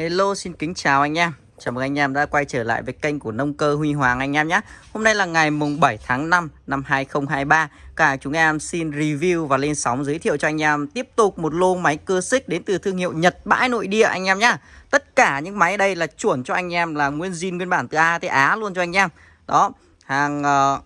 Hello xin kính chào anh em. Chào mừng anh em đã quay trở lại với kênh của nông cơ Huy Hoàng anh em nhé. Hôm nay là ngày mùng 7 tháng 5 năm 2023 Cả chúng em xin review và lên sóng giới thiệu cho anh em Tiếp tục một lô máy cơ xích đến từ thương hiệu Nhật bãi nội địa anh em nhé. Tất cả những máy đây là chuẩn cho anh em là nguyên zin nguyên bản từ A tới Á luôn cho anh em. Đó hàng uh,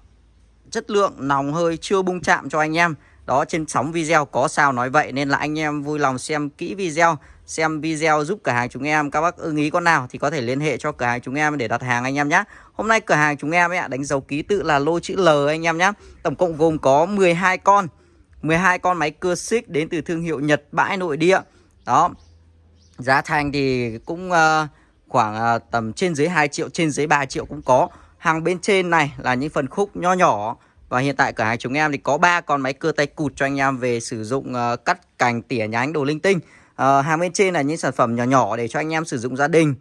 chất lượng nòng hơi chưa bung chạm cho anh em. Đó trên sóng video có sao nói vậy nên là anh em vui lòng xem kỹ video xem video giúp cửa hàng chúng em. Các bác ưng ý con nào thì có thể liên hệ cho cửa hàng chúng em để đặt hàng anh em nhé hôm nay cửa hàng chúng em ấy đánh dấu ký tự là lô chữ L anh em nhé tổng cộng gồm có 12 con. 12 con máy cưa xích đến từ thương hiệu Nhật bãi nội địa. Đó. Giá thành thì cũng uh, khoảng uh, tầm trên dưới 2 triệu trên dưới 3 triệu cũng có. Hàng bên trên này là những phần khúc nho nhỏ. Và hiện tại cửa hàng chúng em thì có ba con máy cưa tay cụt cho anh em về sử dụng uh, cắt cành tỉa nhánh đồ linh tinh à, hàng bên trên là những sản phẩm nhỏ nhỏ để cho anh em sử dụng gia đình.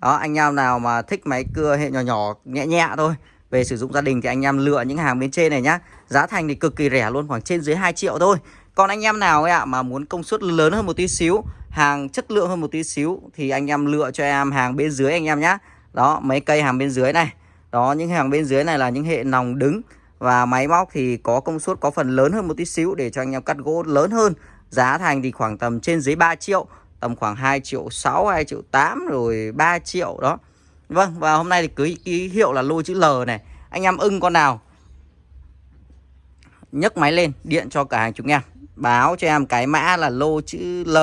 Đó anh em nào mà thích máy cưa hệ nhỏ nhỏ nhẹ nhẹ thôi về sử dụng gia đình thì anh em lựa những hàng bên trên này nhá. Giá thành thì cực kỳ rẻ luôn khoảng trên dưới 2 triệu thôi. Còn anh em nào ấy ạ mà muốn công suất lớn hơn một tí xíu hàng chất lượng hơn một tí xíu thì anh em lựa cho em hàng bên dưới anh em nhá. Đó mấy cây hàng bên dưới này. Đó những hàng bên dưới này là những hệ nòng đứng. Và máy móc thì có công suất có phần lớn hơn một tí xíu để cho anh em cắt gỗ lớn hơn. Giá thành thì khoảng tầm trên dưới 3 triệu Tầm khoảng 2 triệu 6, 2 triệu 8 rồi 3 triệu đó. Vâng và hôm nay thì cứ ký hiệu là lô chữ L này. Anh em ưng con nào nhấc máy lên điện cho cả hàng chúng em Báo cho em cái mã là lô chữ L.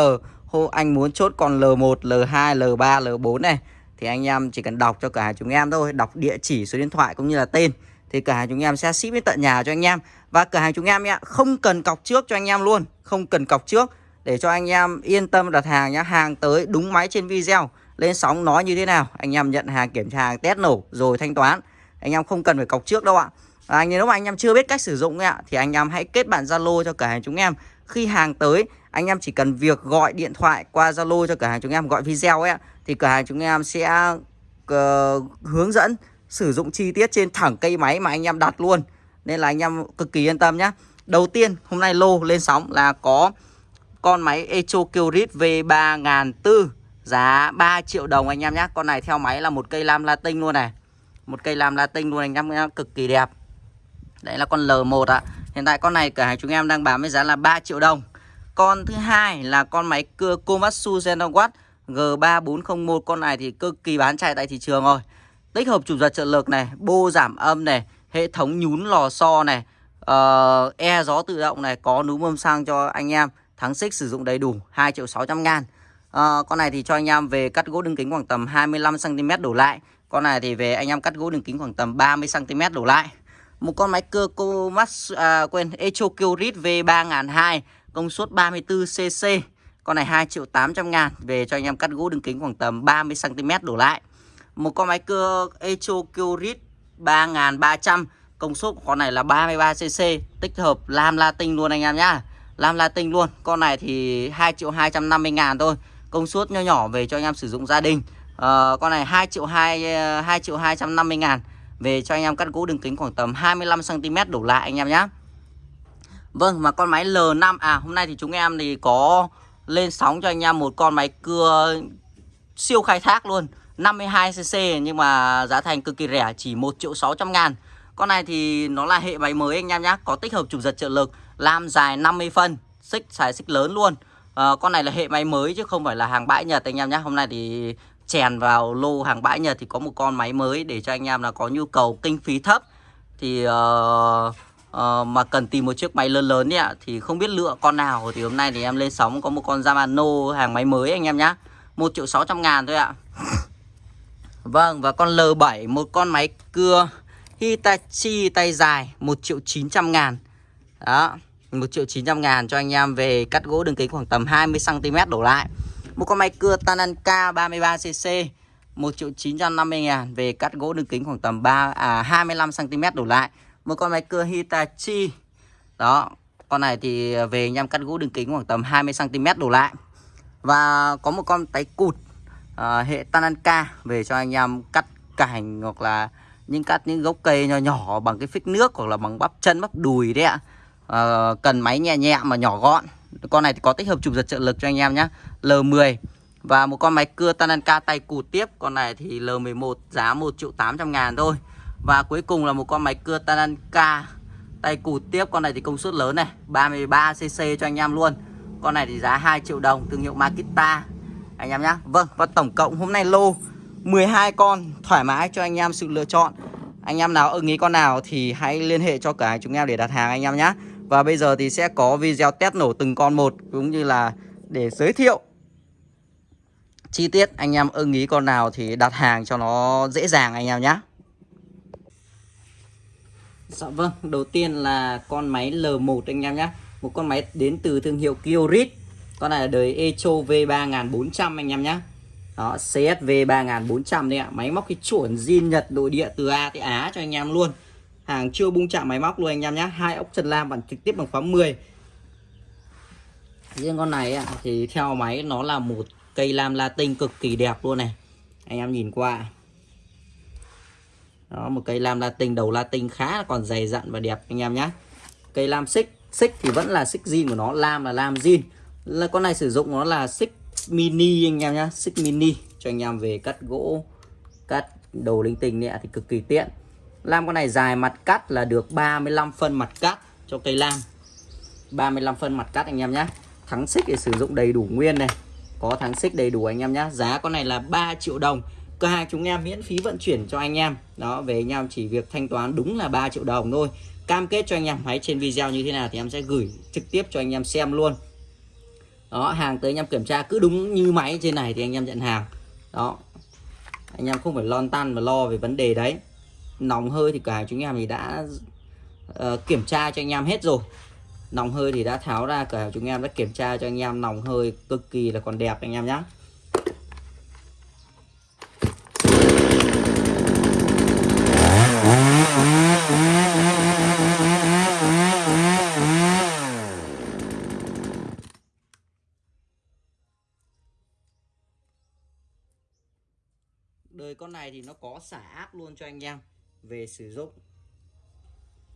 Hô anh muốn chốt còn L1, L2, L3, L4 này. Thì anh em chỉ cần đọc cho cả hàng chúng em thôi Đọc địa chỉ, số điện thoại cũng như là tên. Thì cửa hàng chúng em sẽ ship đến tận nhà cho anh em. Và cửa hàng chúng em nhé Không cần cọc trước cho anh em luôn. Không cần cọc trước để cho anh em yên tâm đặt hàng nhé, hàng tới đúng máy trên video. Lên sóng nói như thế nào anh em nhận hàng kiểm tra hàng test nổ rồi thanh toán. Anh em không cần phải cọc trước đâu ạ. À, nếu mà anh em chưa biết cách sử dụng ạ thì anh em hãy kết bạn Zalo cho cửa hàng chúng em. Khi hàng tới anh em chỉ cần việc gọi điện thoại qua Zalo cho cửa hàng chúng em gọi video ấy thì cửa hàng chúng em sẽ uh, hướng dẫn sử dụng chi tiết trên thẳng cây máy mà anh em đặt luôn. Nên là anh em cực kỳ yên tâm nhé Đầu tiên, hôm nay lô lên sóng là có con máy Echo Kyrit V3004 Giá 3 triệu đồng anh em nhé Con này theo máy là một cây lam latin luôn này. Một cây lam latin luôn, anh em nhé Cực kỳ đẹp. Đấy là con L1 ạ. Hiện tại con này cửa hàng chúng em đang bán với giá là 3 triệu đồng. Con thứ hai là con máy cưa Komatsu Zenowatt G3401 Con này thì cực kỳ bán chạy tại thị trường rồi. Tích hợp chụp giật trợ lực này Bô giảm âm này Hệ thống nhún lò xo này uh, e gió tự động này có núm âm sang cho anh em tháng xích sử dụng đầy đủ 2 triệu 600 ngàn. Uh, con này thì cho anh em về cắt gỗ đường kính khoảng tầm 25 cm đổ lại. Con này thì về anh em cắt gỗ đường kính khoảng tầm 30 cm đổ lại. Một con máy cơ cô Comax à, quên Echo Kyrit V3002 công suất 34cc con này 2 triệu 800 ngàn về cho anh em cắt gỗ đường kính khoảng tầm 30 cm đổ lại một con máy cưa Echo Curit 3300 Công suất của con này là 33cc Tích hợp lam latin luôn anh em nhá. Lam latin luôn Con này thì 2 triệu 250 ngàn thôi. Công suất nhỏ nhỏ về cho anh em sử dụng gia đình. À, Con này 2 triệu 2 2 triệu 250 ngàn Về cho anh em cắt gỗ đường kính khoảng tầm 25cm đổ lại anh em nhá. Vâng mà con máy L5 À hôm nay thì chúng em thì có lên sóng cho anh em một con máy cưa siêu khai thác luôn. 52cc nhưng mà giá thành cực kỳ rẻ chỉ 1 triệu 600 ngàn. Con này thì nó là hệ máy mới anh em nhé Có tích hợp trục giật trợ lực làm dài 50 phân Xích xài xích lớn luôn. À, Con này là hệ máy mới chứ không phải là hàng bãi Nhật anh em nhé Hôm nay thì chèn vào lô hàng bãi Nhật Thì có một con máy mới để cho anh em là có nhu cầu kinh phí thấp. Thì uh, uh, mà cần tìm một chiếc máy lớn lớn ấy ạ Thì không biết lựa con nào. Thì hôm nay thì em lên sóng có một con Yamano hàng máy mới anh em nhé 1 triệu 600 ngàn thôi ạ. Vâng và con L7 một con máy cưa Hitachi tay dài 1 triệu 900 ngàn. Đó 1 triệu 900 ngàn cho anh em về cắt gỗ đường kính khoảng tầm 20cm đổ lại. Một con máy cưa Tananka 33cc 1 triệu 950 ngàn về cắt gỗ đường kính khoảng tầm 3, à, 25cm đổ lại. Một con máy cưa Hitachi. Đó Con này thì về anh em cắt gỗ đường kính khoảng tầm 20cm đổ lại. Và có một con tay cụt à, hệ Tananka về cho anh em cắt cành hoặc là những cắt những gốc cây nhỏ nhỏ bằng cái phích nước hoặc là bằng bắp chân bắp đùi đấy ạ. À, cần máy nhẹ nhẹ mà nhỏ gọn. Con này thì có tích hợp chụp giật trợ lực cho anh em nhé L10 Và một con máy cưa Tananka tay cụt tiếp. Con này thì L11 giá 1 triệu 800 ngàn thôi. Và cuối cùng là một con máy cưa Tananka tay cụt tiếp. Con này thì công suất lớn này 33cc cho anh em luôn. Con này thì giá 2 triệu đồng thương hiệu Makita. Anh em nhá. Vâng và tổng cộng hôm nay lô 12 con thoải mái cho anh em sự lựa chọn. Anh em nào ưng ý con nào thì hãy liên hệ cho cả chúng em để đặt hàng anh em nhé Và bây giờ thì sẽ có video test nổ từng con một Cũng như là để giới thiệu chi tiết anh em ưng ý con nào thì đặt hàng cho nó dễ dàng anh em nhé Dạ vâng, đầu tiên là con máy L1 anh em nhé Một con máy đến từ thương hiệu Kiorit. Con này là đời Echo V3400 anh em nhé Đó, CSV 3400 đây ạ. Máy móc cái chuẩn zin Nhật nội địa từ A tới Á cho anh em luôn. Hàng chưa bung chạm máy móc luôn anh em nhé hai ốc chân lam bằng trực tiếp bằng khóa 10 Riêng con này thì theo máy nó là một cây lam latin cực kỳ đẹp luôn này. Anh em nhìn qua. Đó một cây lam latin đầu latin khá còn dày dặn và đẹp anh em nhé cây lam xích xích thì vẫn là xích zin của nó lam là lam zin là con này sử dụng nó là xích mini anh em nhé xích mini cho anh em về cắt gỗ, cắt đầu linh tinh nè thì cực kỳ tiện. Lam con này dài mặt cắt là được 35 phân mặt cắt cho cây lam. 35 phân mặt cắt anh em nhé thắng xích để sử dụng đầy đủ nguyên này. Có thắng xích đầy đủ anh em nhé giá con này là 3 triệu đồng. Cửa hàng chúng em miễn phí vận chuyển cho anh em. Đó, về anh em chỉ việc thanh toán đúng là 3 triệu đồng thôi. Cam kết cho anh em máy trên video như thế nào thì em sẽ gửi trực tiếp cho anh em xem luôn đó hàng tới anh em kiểm tra cứ đúng như máy trên này thì anh em nhận hàng. Đó. Anh em không phải lon tan mà lo về vấn đề đấy. Nòng hơi thì cửa hàng chúng em thì đã uh, kiểm tra cho anh em hết rồi. Nòng hơi thì đã tháo ra cửa hàng chúng em đã kiểm tra cho anh em nòng hơi cực kỳ là còn đẹp anh em nhé đời con này thì nó có xả áp luôn cho anh em về sử dụng.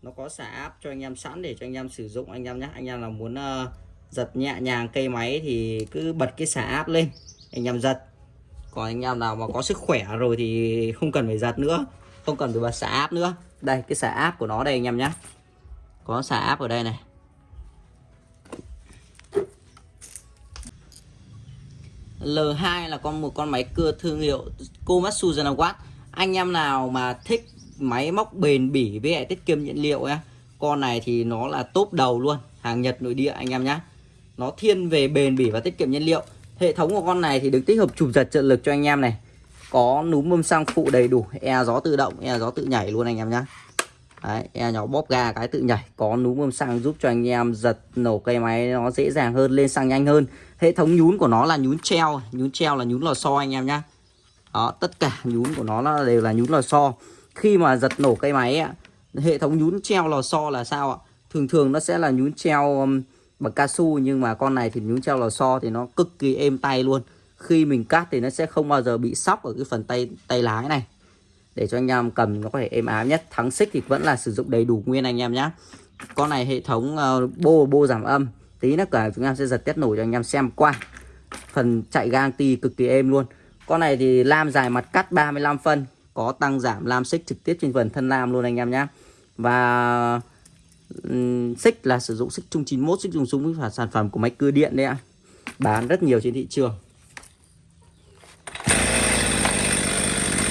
Nó có xả áp cho anh em sẵn để cho anh em sử dụng anh em nhé anh em nào muốn uh, giật nhẹ nhàng cây máy thì cứ bật cái xả áp lên anh em giật. Còn anh em nào mà có sức khỏe rồi thì không cần phải giật nữa không cần phải bật xả áp nữa. Đây cái xả áp của nó đây anh em nhé có xả áp ở đây này. L2 là con một con máy cưa thương hiệu Komatsu Zanawatt anh em nào mà thích máy móc bền bỉ với lại tiết kiệm nhiên liệu nhá con này thì nó là top đầu luôn, hàng Nhật, nội địa anh em nhé nó thiên về bền bỉ và tiết kiệm nhiên liệu. Hệ thống của con này thì được tích hợp chụp giật trợ lực cho anh em này. Có núm bơm xăng phụ đầy đủ e gió tự động e gió tự nhảy luôn anh em nhé Đấy, e nhỏ bóp ga cái tự nhảy. Có núm bơm xăng giúp cho anh em giật nổ cây máy nó dễ dàng hơn lên xăng nhanh hơn. Hệ thống nhún của nó là nhún treo nhún treo là nhún lò xo anh em nhá. Đó tất cả nhún của nó là đều là nhún lò xo. Khi mà giật nổ cây máy hệ thống nhún treo lò xo là sao ạ? Thường thường nó sẽ là nhún treo bằng cao su nhưng mà con này thì nhún treo lò xo thì nó cực kỳ êm tay luôn. Khi mình cắt thì nó sẽ không bao giờ bị sóc ở cái phần tay tay lái này để cho anh em cầm nó có thể êm ái nhất. Thắng xích thì vẫn là sử dụng đầy đủ nguyên anh em nhé con này hệ thống uh, bô bô giảm âm. Tí nữa cả chúng em sẽ giật test nổ cho anh em xem qua. Phần chạy gang ti cực kỳ êm luôn. Con này thì lam dài mặt cắt 35 phân có tăng giảm lam xích trực tiếp trên phần thân lam luôn anh em nhé và um, xích là sử dụng xích chung 91 xích dùng súng và sản phẩm của máy cưa điện đấy ạ. Bán rất nhiều trên thị trường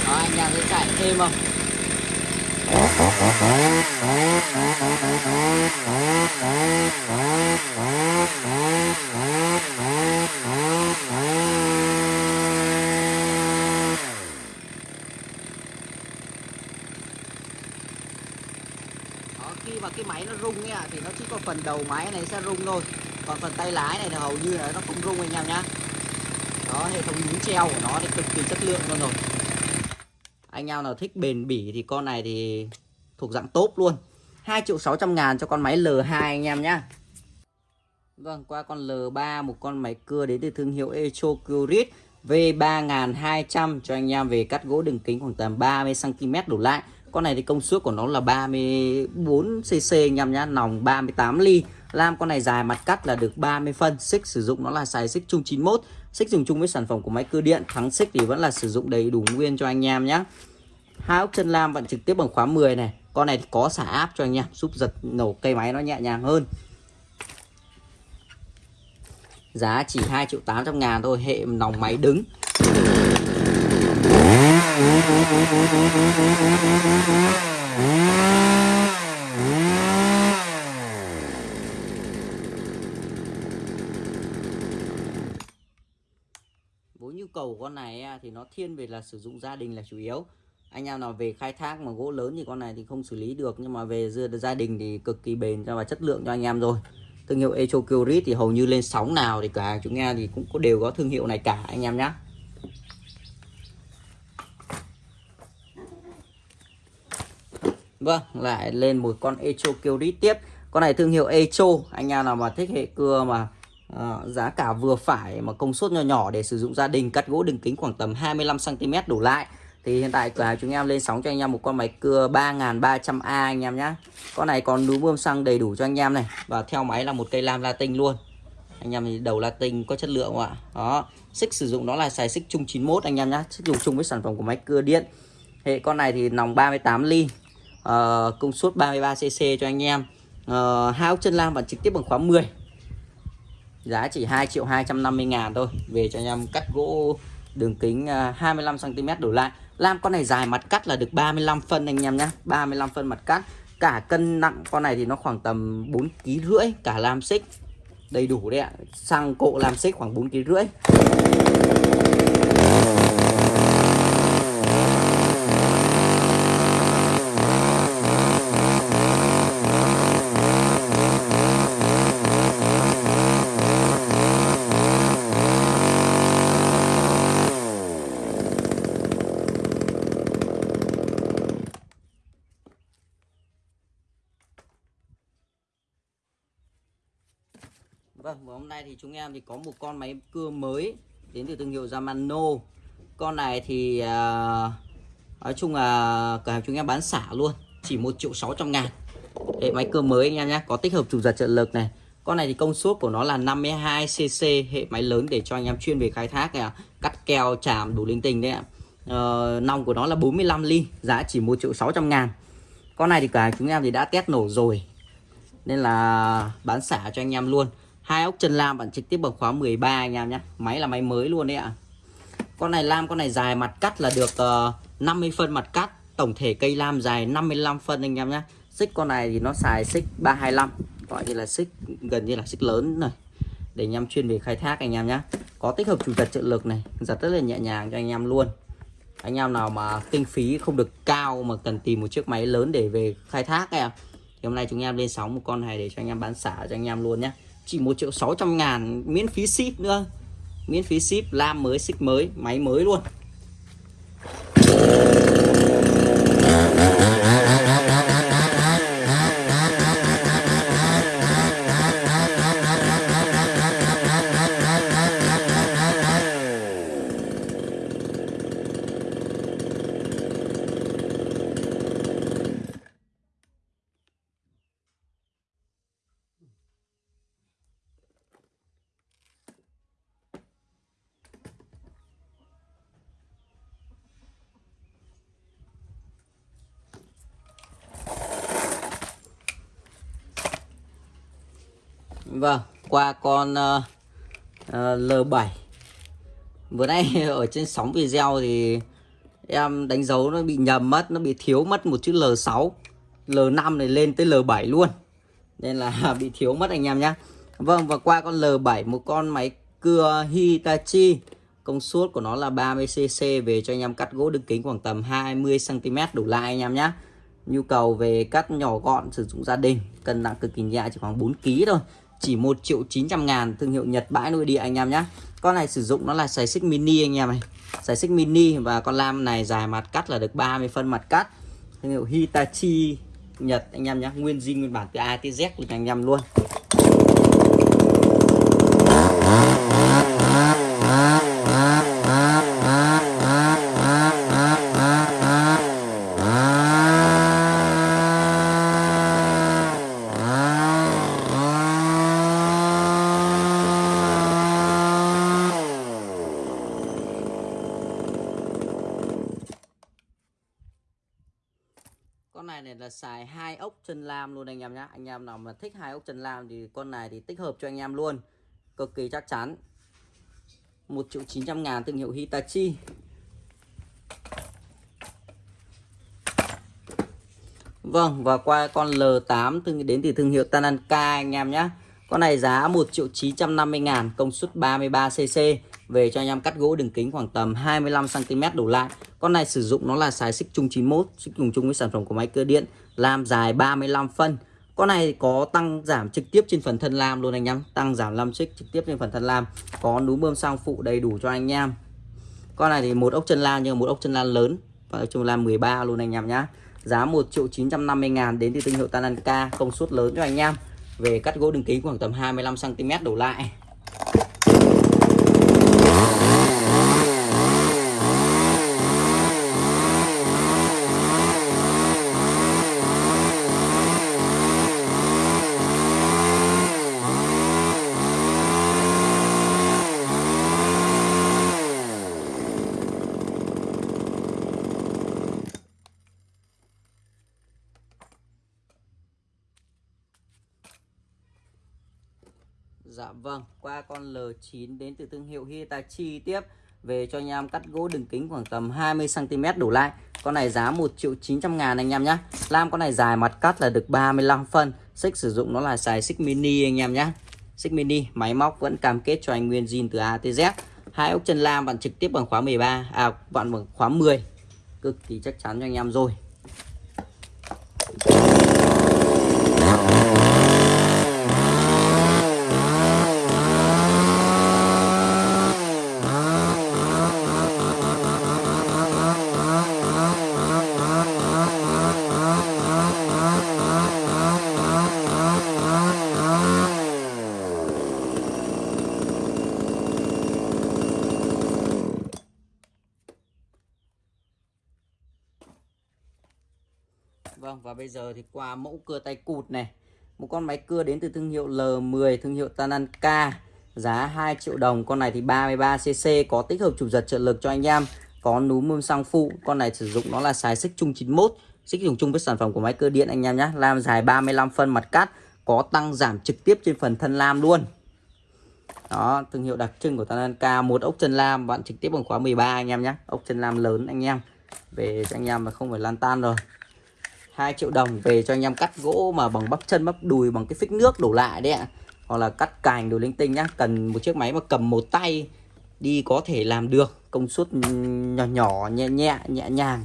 Đó, anh em sẽ chạy thêm không? Ờ, khi mà cái máy nó rung ấy, thì nó chỉ có phần đầu máy này sẽ rung thôi. Còn phần tay lái này thì hầu như là nó không rung anh em nhá. Đó hệ thống nhún treo của nó thì cực kỳ chất lượng luôn rồi anh em nào thích bền bỉ thì con này thì thuộc dạng tốt luôn. 2 triệu 600 ngàn cho con máy L2 anh em nhá. Vâng qua con L3 một con máy cưa đến từ thương hiệu Echo Curit V3200 cho anh em về cắt gỗ đường kính khoảng tầm 30cm đổ lại. Con này thì công suất của nó là 34 cc anh em nhá, nòng 38 ly. Lam con này dài mặt cắt là được 30 phân, xích sử dụng nó là xài xích chung 91 xích dùng chung với sản phẩm của máy cưa điện, thắng xích thì vẫn là sử dụng đầy đủ nguyên cho anh em nhé hai ốc chân lam vận trực tiếp bằng khóa 10 này. Con này có xả áp cho anh em giúp giật nổ cây máy nó nhẹ nhàng hơn. Giá chỉ 2 triệu 800 ngàn thôi. Hệ nòng máy đứng. Với nhu cầu của con này thì nó thiên về là sử dụng gia đình là chủ yếu anh em nào về khai thác mà gỗ lớn thì con này thì không xử lý được nhưng mà về gia đình thì cực kỳ bền và chất lượng cho anh em rồi. Thương hiệu Echo Curit thì hầu như lên sóng nào thì cả hàng chúng nghe thì cũng có đều có thương hiệu này cả anh em nhé Vâng lại lên một con Echo Curit tiếp. Con này thương hiệu Echo anh em nào mà thích hệ cưa mà uh, giá cả vừa phải mà công suất nhỏ nhỏ để sử dụng gia đình cắt gỗ đường kính khoảng tầm 25 cm đổ lại thì hiện tại cửa hàng chúng em lên sóng cho anh em một con máy cưa 3300A anh em nhé Con này còn núm bơm xăng đầy đủ cho anh em này. Và theo máy là một cây lam latin luôn. Anh em thì đầu latin có chất lượng không ạ? Đó. Xích sử dụng nó là xài xích chung 91 anh em nhé Xích dùng chung với sản phẩm của máy cưa điện. Hệ con này thì nòng 38 ly. Uh, Công suất 33cc cho anh em. Ờ, uh, Hai ốc chân lam và trực tiếp bằng khóa 10 Giá chỉ 2 triệu 250 ngàn thôi. Về cho anh em cắt gỗ đường kính à, 25cm đổ lại. Lam, con này dài mặt cắt là được 35 phân anh em nhá. 35 phân mặt cắt. Cả cân nặng con này thì nó khoảng tầm 4 kg rưỡi, Cả lam xích. Đầy đủ đấy ạ. Xăng cộ lam xích khoảng 4 kg rưỡi. Vâng, và hôm nay thì chúng em thì có một con máy cưa mới đến từ thương hiệu Yamano. Con này thì uh, nói chung là cửa hàng chúng em bán xả luôn, chỉ 1 triệu 600 ngàn. Hệ máy cưa mới anh em nhé, có tích hợp chủ giật trợ lực này. Con này thì công suất của nó là 52cc, hệ máy lớn để cho anh em chuyên về khai thác này, cắt keo, chạm đủ linh tinh đấy ạ. Uh, nòng của nó là 45 ly, giá chỉ 1 triệu 600 ngàn. Con này thì cả chúng em thì đã test nổ rồi, nên là bán xả cho anh em luôn hai ốc chân lam bản trực tiếp bằng khóa 13 anh em nhé. Máy là máy mới luôn đấy ạ. Con này lam con này dài mặt cắt là được ờ, uh, 50 phân mặt cắt. Tổng thể cây lam dài 55 phân anh em nhé. Xích con này thì nó xài xích 325 gọi như là xích gần như là xích lớn này để anh em chuyên về khai thác anh em nhé. Có tích hợp chủ giật trợ lực này giật rất là nhẹ nhàng cho anh em luôn. Anh em nào mà kinh phí không được cao mà cần tìm một chiếc máy lớn để về khai thác em thì hôm nay chúng em lên sóng một con này để cho anh em bán xả cho anh em luôn nhé chỉ 1 triệu 600 ngàn miễn phí ship nữa. Miễn phí ship, lam mới, xích mới, máy mới luôn. Vâng, qua con uh, uh, L7 Vừa nay ở trên sóng video thì em đánh dấu nó bị nhầm mất, nó bị thiếu mất một chữ L6 L5 này lên tới L7 luôn. Nên là bị thiếu mất anh em nhé Vâng, và qua con L7 một con máy cưa Hitachi. Công suất của nó là 30cc về cho anh em cắt gỗ đường kính khoảng tầm 20cm đủ lại anh em nhé Nhu cầu về cắt nhỏ gọn sử dụng gia đình Cân nặng cực kỳ nhẹ chỉ khoảng 4kg thôi chỉ 1 triệu 900 ngàn thương hiệu Nhật bãi nội địa anh em nhé con này sử dụng nó là xài xích mini anh em này xài xích mini và con lam này dài mặt cắt là được 30 phân mặt cắt. Thương hiệu Hitachi Nhật anh em nhé nguyên zin, nguyên bản từ A tới Z của anh em luôn. Xài hai ốc chân lam luôn anh em nhé anh em nào mà thích hai ốc chân lam thì con này thì tích hợp cho anh em luôn. Cực kỳ chắc chắn. 1 triệu 900 ngàn thương hiệu Hitachi. Vâng và qua con L8 đến từ thương hiệu Tananka anh em nhé Con này giá 1 triệu 950 ngàn, công suất 33cc về cho anh em cắt gỗ đường kính khoảng tầm 25cm đổ lại. Con này sử dụng nó là xài xích chung 91 xích chung chung với sản phẩm của máy cơ điện, làm dài 35 phân. Con này có tăng giảm trực tiếp trên phần thân lam luôn anh em, tăng giảm 5 xích trực tiếp trên phần thân lam, có núm bơm sang phụ đầy đủ cho anh em. Con này thì một ốc chân lam nhưng một ốc chân lam lớn, và ốc chân lam 13 luôn anh em nhá. Giá 1 triệu 950 ngàn đến từ thương hiệu Tananka, công suất lớn cho anh em. Về cắt gỗ đường kính khoảng tầm 25 cm đổ lại. Dạ vâng, qua con L9 đến từ thương hiệu Hitachi tiếp về cho anh em cắt gỗ đường kính khoảng tầm 20cm đổ lại. Con này giá 1 triệu 900 ngàn anh em nhé. Lam con này dài mặt cắt là được 35 phân. Xích sử dụng nó là xài xích mini anh em nhé. Xích mini, máy móc vẫn cam kết cho anh nguyên zin từ A tới Z. Hai ốc chân lam bạn trực tiếp bằng khóa 13, à bạn bằng khóa 10. Cực kỳ chắc chắn cho anh em rồi. Vâng và bây giờ thì qua mẫu cưa tay cụt này. Một con máy cưa đến từ thương hiệu L10 Thương hiệu Tananka. Giá 2 triệu đồng. Con này thì 33cc Có tích hợp chủ giật trợ lực cho anh em. Có núm mâm xăng phụ. Con này sử dụng nó là xài xích chung 91 Xích dùng chung với sản phẩm của máy cưa điện anh em nhé Lam dài 35 phân mặt cắt Có tăng giảm trực tiếp trên phần thân lam luôn. Đó, thương hiệu đặc trưng của Tananka. Một ốc chân lam. Bạn trực tiếp bằng khóa 13 anh em nhé ốc chân lam lớn anh em. Về cho anh em mà không phải lan tan rồi. 2 triệu đồng về cho anh em cắt gỗ mà bằng bắp chân, bắp đùi, bằng cái phích nước đổ lại đấy ạ. Hoặc là cắt cành đồ linh tinh nhá, cần một chiếc máy mà cầm một tay đi có thể làm được, công suất nhỏ nhỏ, nhẹ nhẹ nhẹ nhàng.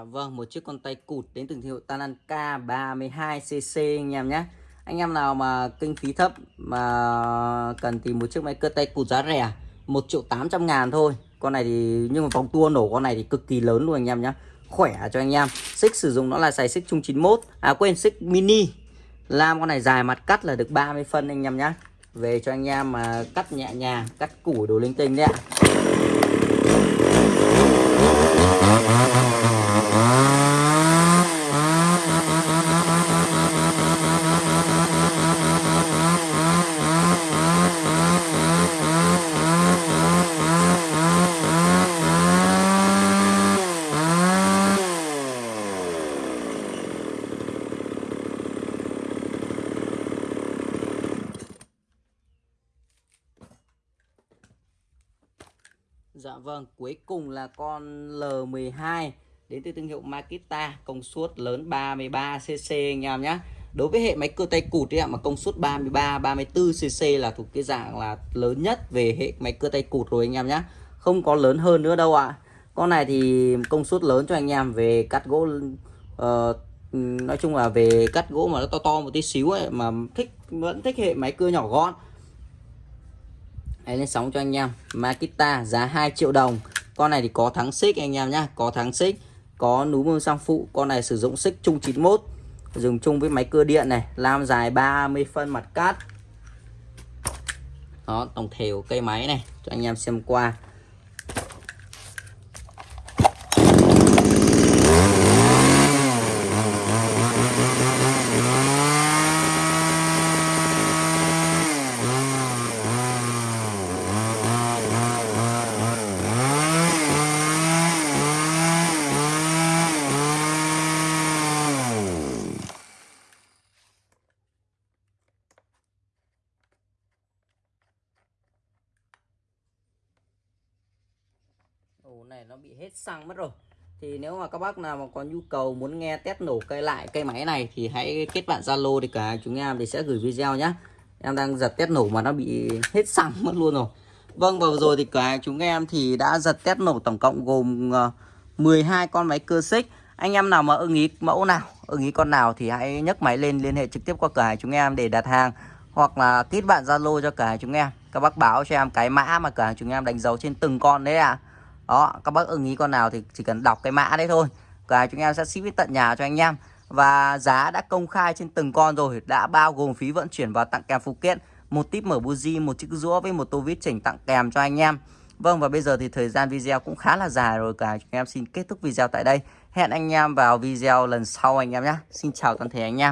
Dạ vâng, một chiếc con tay cụt đến từ hiệu Tananka 32cc anh em nhé. Anh em nào mà kinh phí thấp mà cần tìm một chiếc máy cơ tay cụt giá rẻ 1 triệu 800 ngàn thôi. Con này thì nhưng mà vòng tua nổ con này thì cực kỳ lớn luôn anh em nhé. Khỏe cho anh em. Xích sử dụng nó là xài xích chung 91. À quên xích mini. làm con này dài mặt cắt là được 30 phân anh em nhé. Về cho anh em mà cắt nhẹ nhàng, cắt củ đồ linh tinh đấy ạ. Dạ vâng, cuối cùng là con L12 đến từ thương hiệu Makita, công suất lớn 33cc anh em nhé. Đối với hệ máy cơ tay cụt ấy ạ, mà công suất 33, 34cc là thuộc cái dạng là lớn nhất về hệ máy cơ tay cụt rồi anh em nhé. Không có lớn hơn nữa đâu ạ. Con này thì công suất lớn cho anh em về cắt gỗ uh, nói chung là về cắt gỗ mà nó to to một tí xíu ấy mà thích vẫn thích hệ máy cưa nhỏ gọn Đấy, lên sóng cho anh em Makita giá 2 triệu đồng con này thì có thắng xích anh em nhá, có thắng xích, có núm bơm sang phụ, con này sử dụng xích chung 91 dùng chung với máy cưa điện này, lam dài 30 phân mặt cắt đó, tổng thể của cây máy này, cho anh em xem qua ổ này nó bị hết xăng mất rồi. Thì nếu mà các bác nào mà có nhu cầu muốn nghe test nổ cây lại cây máy này thì hãy kết bạn Zalo thì cả chúng em thì sẽ gửi video nhé em đang giật test nổ mà nó bị hết xăng mất luôn rồi. Vâng và vừa rồi thì cả chúng em thì đã giật test nổ tổng cộng gồm ờ, 12 con máy cơ xích. Anh em nào mà ưng ý mẫu nào, ưng ý con nào thì hãy nhấc máy lên, liên hệ trực tiếp qua cửa hàng chúng em để đặt hàng hoặc là kết bạn Zalo cho cửa hàng chúng em. Các bác báo cho em cái mã mà cửa hàng chúng em đánh dấu trên từng con đấy ạ. à đó, các bác ưng ý con nào thì chỉ cần đọc cái mã đấy thôi. Cả chúng em sẽ ship đến tận nhà cho anh em. Và giá đã công khai trên từng con rồi, đã bao gồm phí vận chuyển và tặng kèm phụ kiện. Một tip mở buji một chiếc rũa với một tô vít chỉnh tặng kèm cho anh em. Vâng và bây giờ thì thời gian video cũng khá là dài rồi cả. Chúng em xin kết thúc video tại đây. Hẹn anh em vào video lần sau anh em nhé. Xin chào toàn thể anh em.